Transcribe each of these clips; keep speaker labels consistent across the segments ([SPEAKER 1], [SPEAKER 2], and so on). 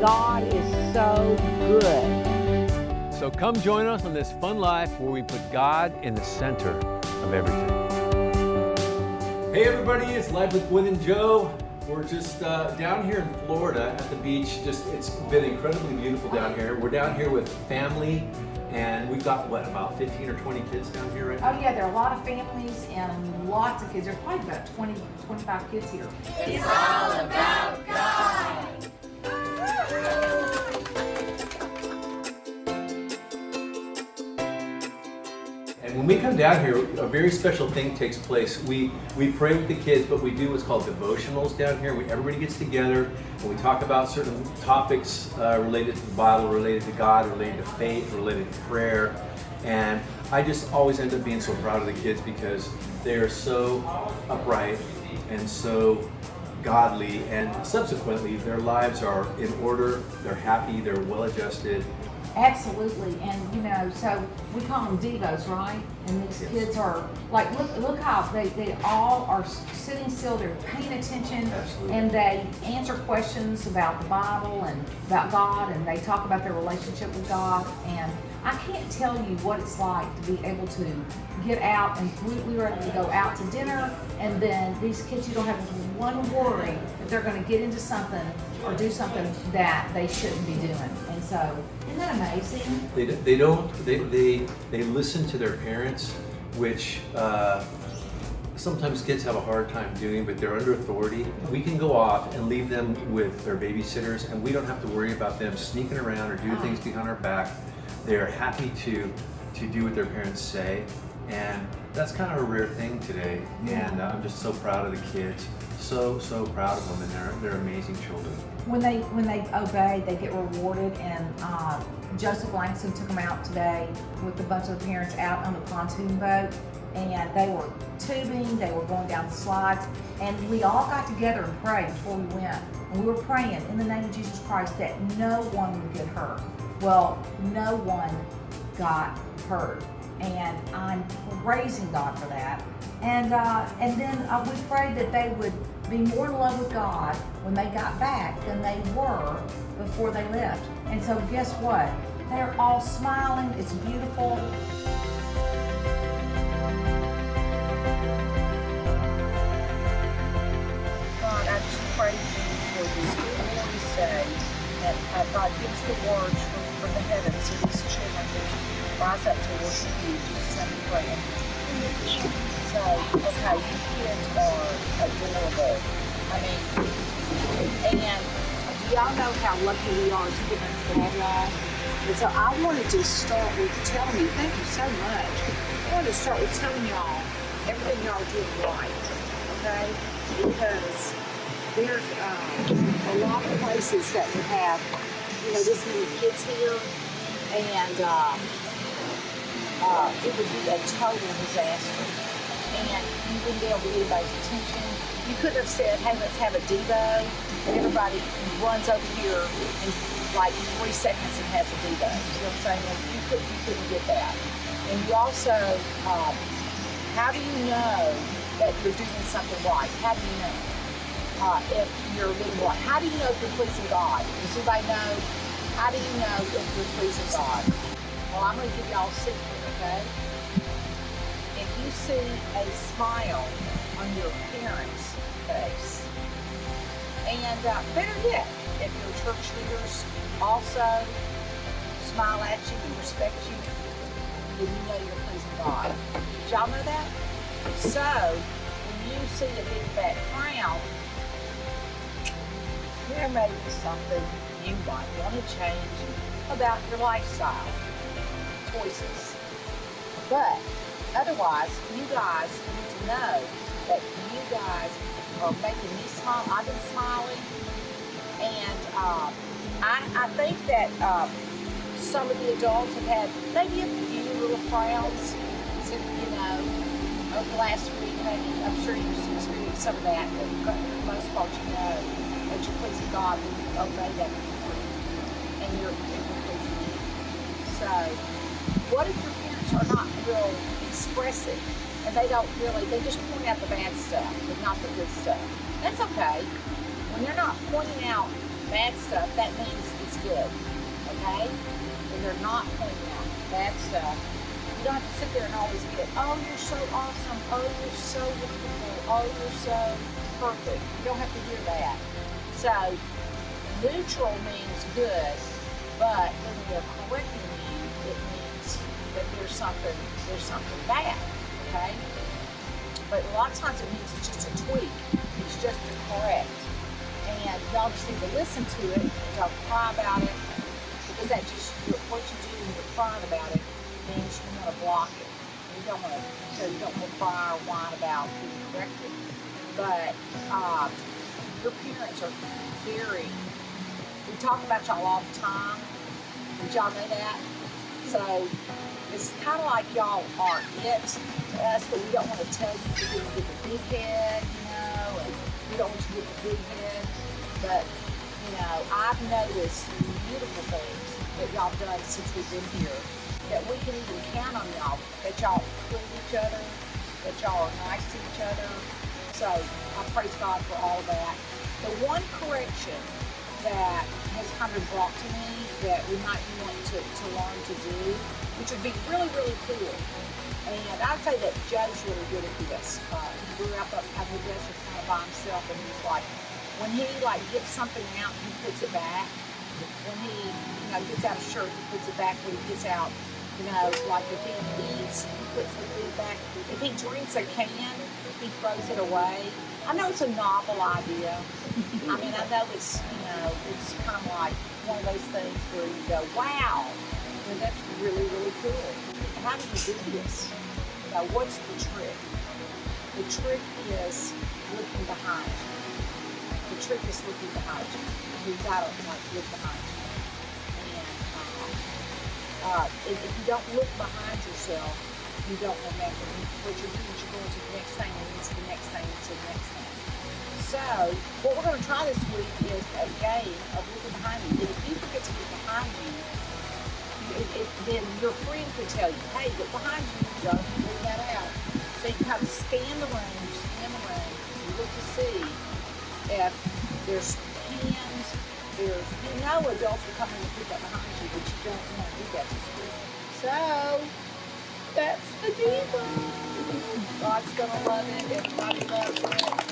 [SPEAKER 1] God is so good.
[SPEAKER 2] So come join us on this fun life where we put God in the center of everything. Hey everybody, it's Life with Gwen and Joe. We're just uh, down here in Florida at the beach. Just it's been incredibly beautiful down here. We're down here with family, and we've got what about 15 or 20 kids down here right now?
[SPEAKER 3] Oh yeah, there are a lot of families and lots of kids. There's probably about 20, 25 kids here.
[SPEAKER 4] It's all about
[SPEAKER 2] when we come down here, a very special thing takes place. We we pray with the kids, but we do what's called devotionals down here. We, everybody gets together and we talk about certain topics uh, related to the Bible, related to God, related to faith, related to prayer. And I just always end up being so proud of the kids because they are so upright and so godly and subsequently their lives are in order, they're happy, they're well adjusted,
[SPEAKER 3] Absolutely, and you know, so we call them devos, right? And these
[SPEAKER 2] Yes.
[SPEAKER 3] kids are like, look, look how they, they all are sitting still. They're paying attention,
[SPEAKER 2] Absolutely.
[SPEAKER 3] and they answer questions about the Bible and about God, and they talk about their relationship with God. And I can't tell you what it's like to be able to get out, and we, we were able to go out to dinner, and then these kids, you don't have one worry that they're going to get into something or do something that they shouldn't be doing. And so, isn't that amazing?
[SPEAKER 2] They, they don't, they, they, they listen to their parents, which uh, sometimes kids have a hard time doing, but they're under authority. We can go off and leave them with their babysitters, and we don't have to worry about them sneaking around or doing things behind our back. They're happy to, to do what their parents say, and that's kind of a rare thing today. And I'm just so proud of the kids. So, so proud of them, and they're, they're amazing children.
[SPEAKER 3] When they when they obey, they get rewarded. And uh, Joseph Langston took them out today with a bunch of the parents out on the pontoon boat, and they were tubing. They were going down the slides, and we all got together and prayed before we went. And we were praying in the name of Jesus Christ that no one would get hurt. Well, no one got hurt, and I'm praising God for that. And uh, and then uh, we prayed that they would be more in love with God when they got back than they were before they left. And so guess what? They're all smiling. It's beautiful.
[SPEAKER 5] God, I just pray for this good Wednesday that uh, God gives the words from, from the heavens so these children can rise up to worship you. Jesus' we pray. So, okay, kids are adorable. I mean, and y'all know how lucky we are to get into y'all. And so I wanted to start with telling you, thank you so much. I wanted to start with telling y'all everything y'all doing right, okay? Because there's a lot of places that would have, you know, this many kids here, and uh, uh, it would be a total disaster. And you wouldn't be able to get anybody's attention. You could have said, hey, let's have a Devo, and everybody runs over here in like three seconds and has a Devo. You know what I'm saying? You, could, you couldn't get that. And you also, um, how do you know that you're doing something right? How do you know? uh, if you're living right? How do you know if you're pleasing God? Does anybody know? How do you know if you're pleasing God? Well, I'm going to give y'all a secret, okay? See a smile on your parents' face, and uh, better yet, if your church leaders also smile at you and respect you, then you know you're pleasing God. Did y'all know that? So, when you see a big fat frown, there may be something you might want to change about your lifestyle choices. But otherwise, you guys need to know that you guys are making me smile. I've been smiling. And um, I, I think that um, some of the adults have had maybe a few little frowns, since, you know, over the last week. Maybe I'm sure you've experienced some of that, but for the most part, you know that you're pleasing God when you obey that and you're, and you're pleasing Him. So, what if your parents are not real expressive and they don't really, they just point out the bad stuff, but not the good stuff? That's okay. When they're not pointing out bad stuff, that means it's good. Okay? When they're not pointing out bad stuff, you don't have to sit there and always get, oh, you're so awesome, oh, you're so wonderful, oh, you're so perfect. You don't have to hear that. So, neutral means good, but when correcting there's something, there's something bad. Okay? But a lot of times it means it's just a tweak. It's just a correct. And y'all just need to listen to it. Y'all cry about it. Because that just, what you do when you're crying about it means you want to block it. You don't want to, so you don't want to cry or whine about being corrected. But um, your parents are very, we talk about y'all all the time. Did y'all know that? So it's kind of like y'all are it to us, but we don't want to tell you you're to get the big head, you know, and we don't want you to get the big head. But, you know, I've noticed beautiful things that y'all done since we've been here that we can even count on y'all, that y'all include each other, that y'all are nice to each other. So I praise God for all that. The one correction that kind of brought to me that we might want to, to learn to do, which would be really, really cool. And I'd say that Joe's really good at this. Uh, he grew up up at the desert kind of by himself, and he's like, when he like gets something out, he puts it back. When he, you know, gets out a shirt, he puts it back. When he gets out, you know, like if he eats, he puts the food back. If he drinks a can, he throws it away. I know it's a novel idea. I mean, I know it's, know, it's kind of like one of those things where you go, wow, that's really, really cool. How do you do this? You what's the trick? The trick is looking behind you. The trick is looking behind you. You've got to like look behind you. And um, uh, if, if you don't look behind yourself, you don't remember. What you're doing is you're going to the next thing and to the next thing and to the next thing. So, what we're going to try this week is a game of looking behind you. And if you forget to look behind you, it, it, then your friend could tell you, hey, look behind you, don't leave that out. So you kind of scan the room, scan the room, you look to see if there's pens, there's, you know adults come in and put that behind you, but you don't want to do that this week. So, that's the deal. God's gonna love it. Everybody loves it.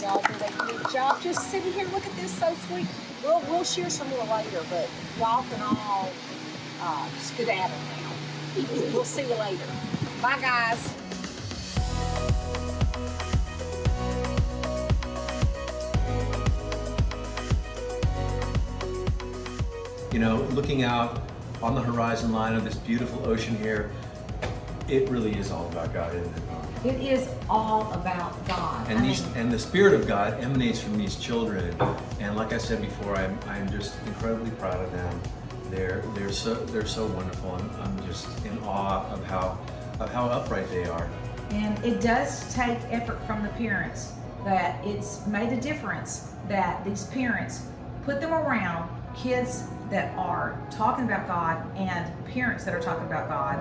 [SPEAKER 5] Y'all did a good job. Just sitting here, look at this, so sweet. We'll we'll share some more later, but y'all can all uh, skedaddle now. We'll see you later. Bye, guys.
[SPEAKER 2] You know, looking out on the horizon line of this beautiful ocean here, it really is all about God, isn't it?
[SPEAKER 3] It is all about God.
[SPEAKER 2] And
[SPEAKER 3] I
[SPEAKER 2] these
[SPEAKER 3] mean,
[SPEAKER 2] and the spirit of God emanates from these children. And like I said before, I'm I'm just incredibly proud of them. They're they're so they're so wonderful. I'm, I'm just in awe of how of how upright they are.
[SPEAKER 3] And it does take effort from the parents that it's made a difference that these parents put them around kids that are talking about God and parents that are talking about God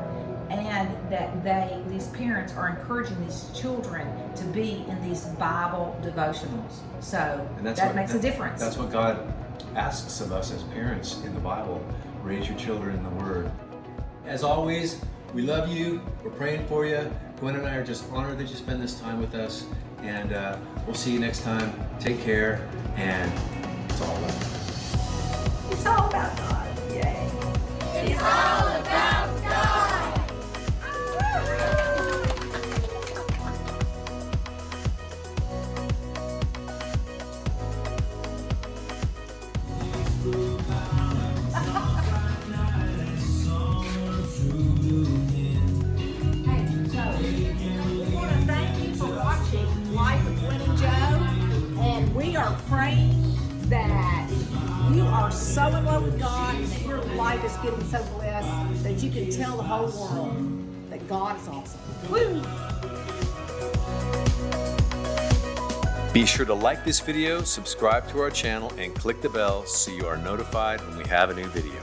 [SPEAKER 3] and that they these parents are encouraging these children to be in these Bible devotionals. So
[SPEAKER 2] And that's
[SPEAKER 3] that
[SPEAKER 2] what,
[SPEAKER 3] makes
[SPEAKER 2] that-
[SPEAKER 3] a difference.
[SPEAKER 2] That's what God asks of us as parents in the Bible. Raise your children in the Word. As always, we love you. We're praying for you. Gwen and I are just honored that you spend this time with us. And uh, we'll see you next time. Take care. And it's all about.
[SPEAKER 3] It's all about God. Yay.
[SPEAKER 4] It's all
[SPEAKER 3] so in love with God your life is getting so blessed that you can tell the whole world that God is awesome. Woo!
[SPEAKER 2] Be sure to like this video, subscribe to our channel, and click the bell so you are notified when we have a new video.